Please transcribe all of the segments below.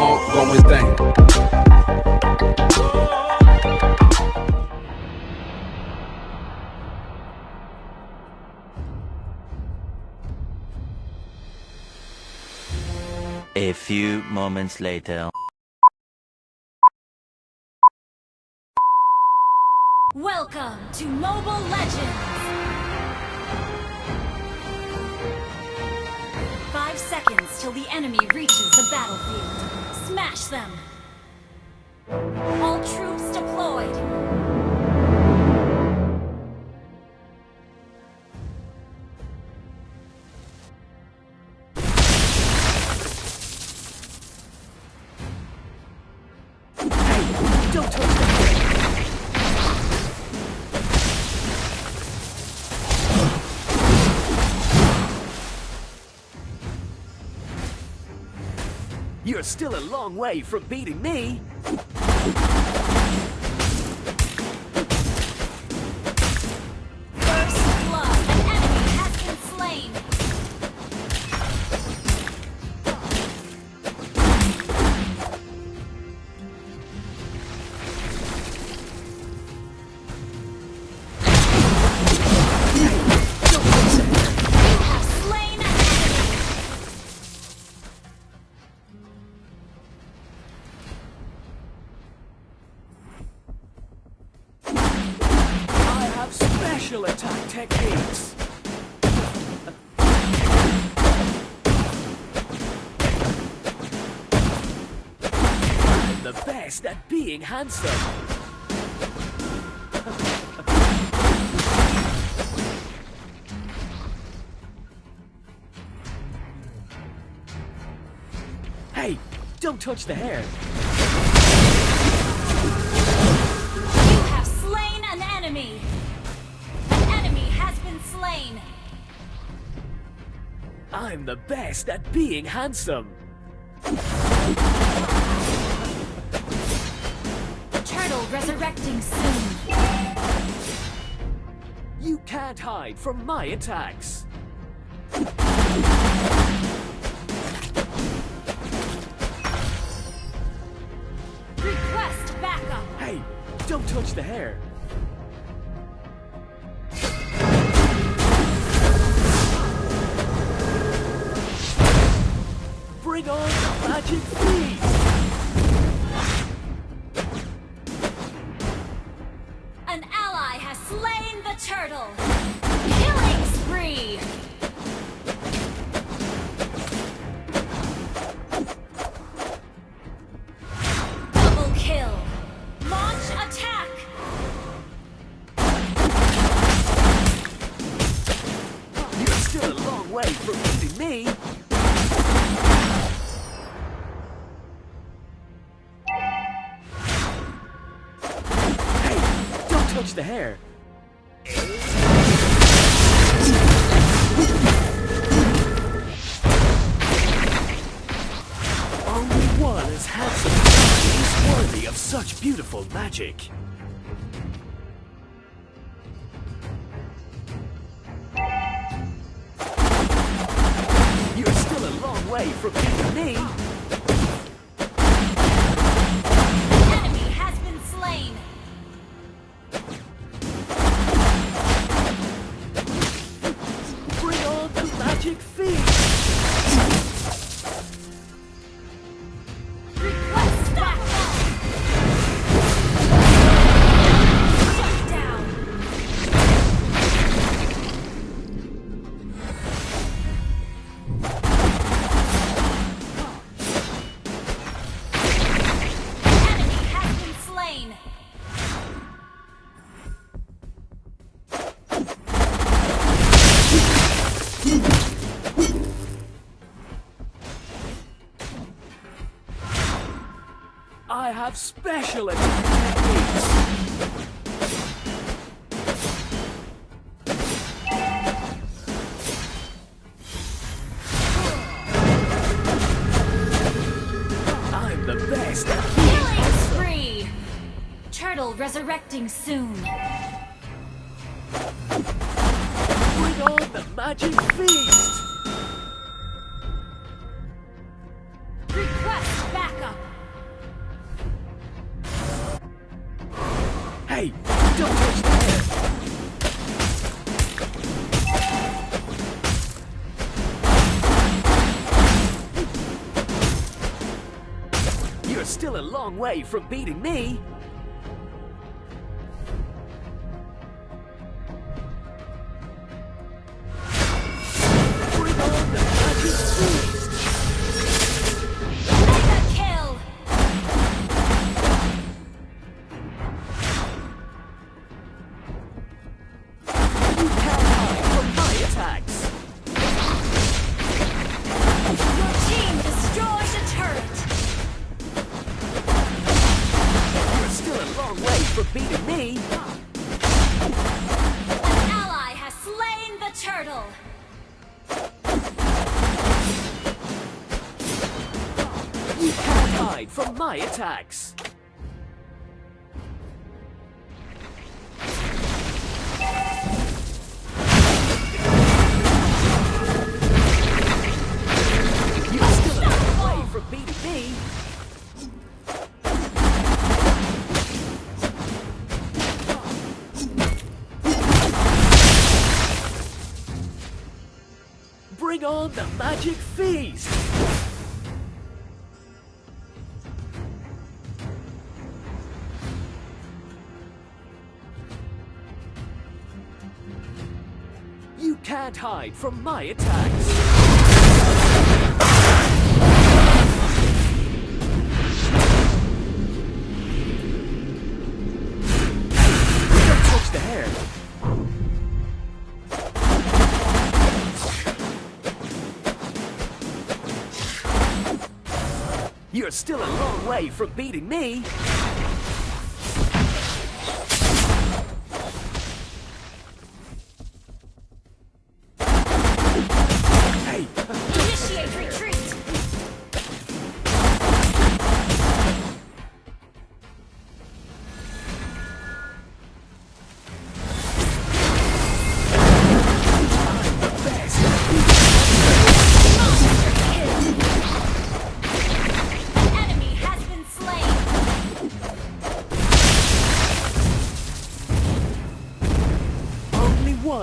ongoing thing. A few moments later. Welcome to Mobile Legends! Till the enemy reaches the battlefield. Smash them! All troops You're still a long way from beating me. Being handsome. Hey, don't touch the hair. You have slain an enemy! An enemy has been slain! I'm the best at being handsome. Resurrecting soon! You can't hide from my attacks. Request backup! Hey, don't touch the hair. Bring on the magic feast! Magic. I have special attack techniques. I'm the best Killing spree! Turtle resurrecting soon. Long way from beating me. You can't hide from my attacks. You're still a long way from. Bring on the magic feast! Can't hide from my attacks. You're still a long way from beating me.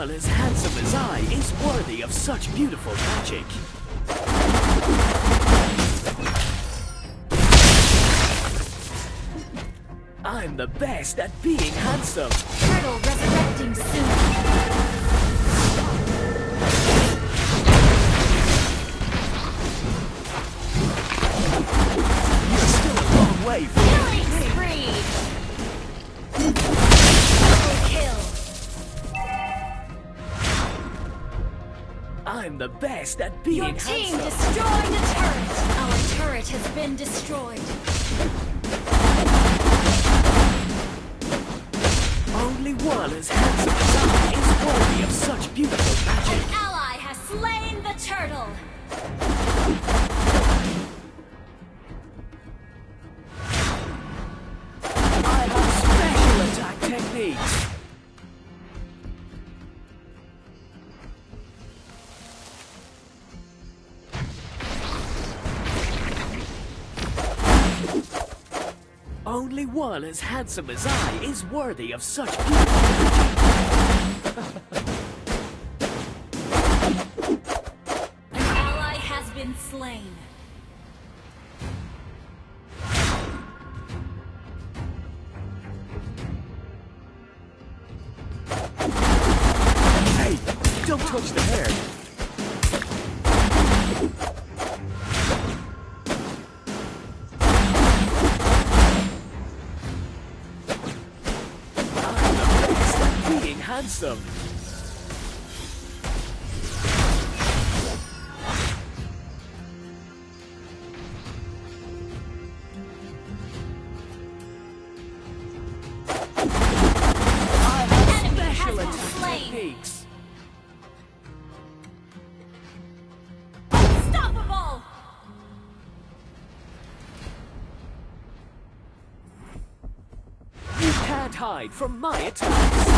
One as handsome as I is worthy of such beautiful magic. I'm the best at being handsome. Turtle resurrecting soon! You're I'm the best at being Your team handsome. destroyed the turret! Our turret has been destroyed. Only one as handsome as I is worthy of such beautiful magic. An ally has slain the turtle! I have special attack techniques. One as handsome as I is worthy of such An ally has been slain. Hey, don't touch the hair. Can't hide from my attacks.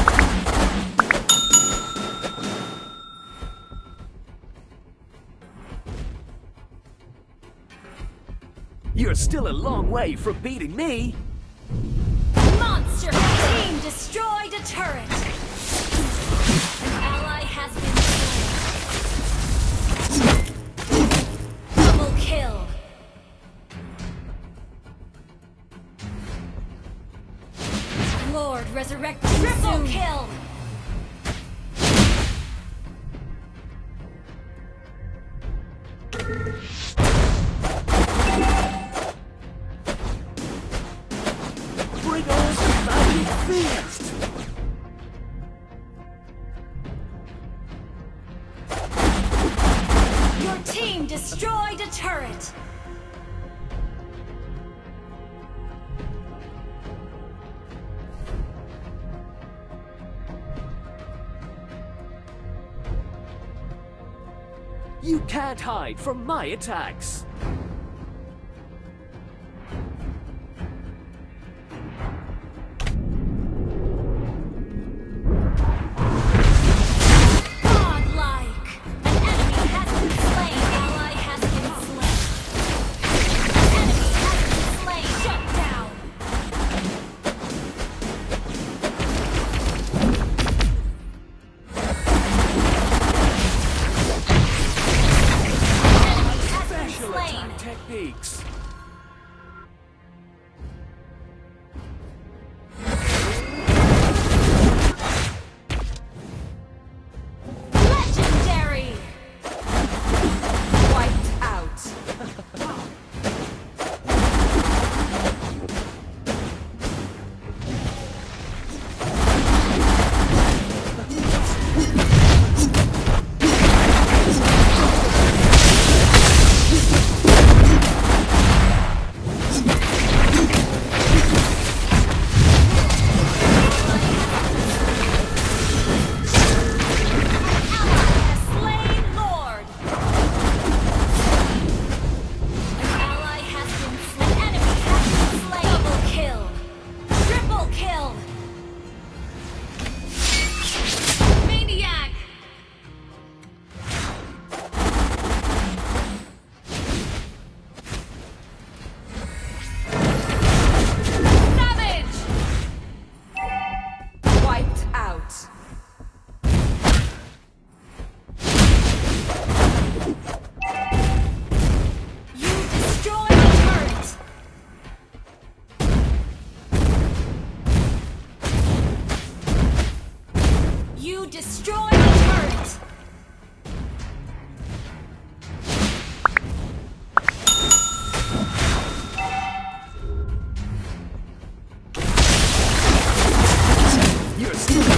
You're still a long way from beating me! Monster team destroyed a turret! An ally has been slain. Double kill! Lord resurrected. triple kill! Can't hide from my attacks.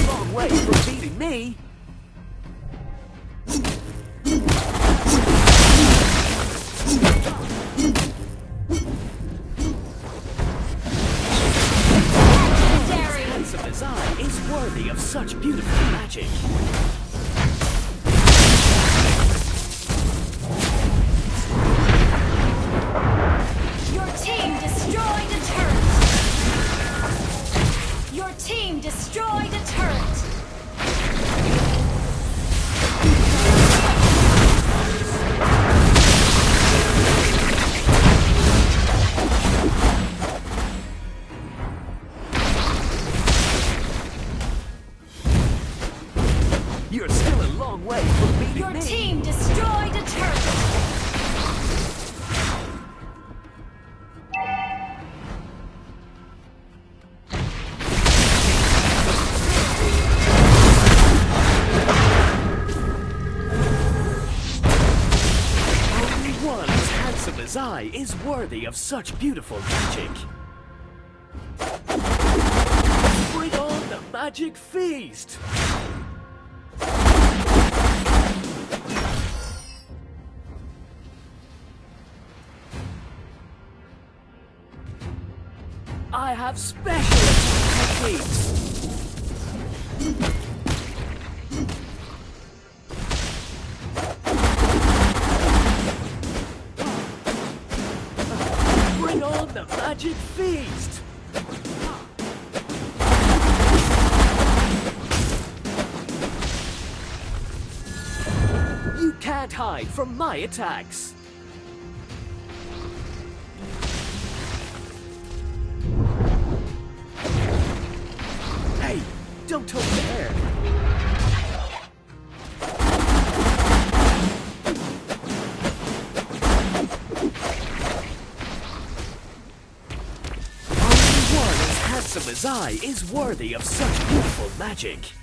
Long way from beating me. Legendary. Handsome as I is worthy of such beautiful magic. Handsome is worthy of such beautiful magic. Bring on the magic feast! I have special techniques. Hide from my attacks! Hey, don't touch the air! Only one as handsome as I is worthy of such beautiful magic.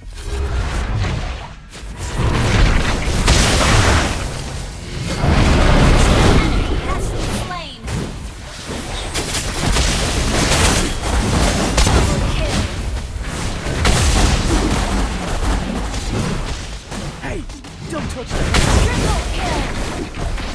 Don't touch the! Triple kill.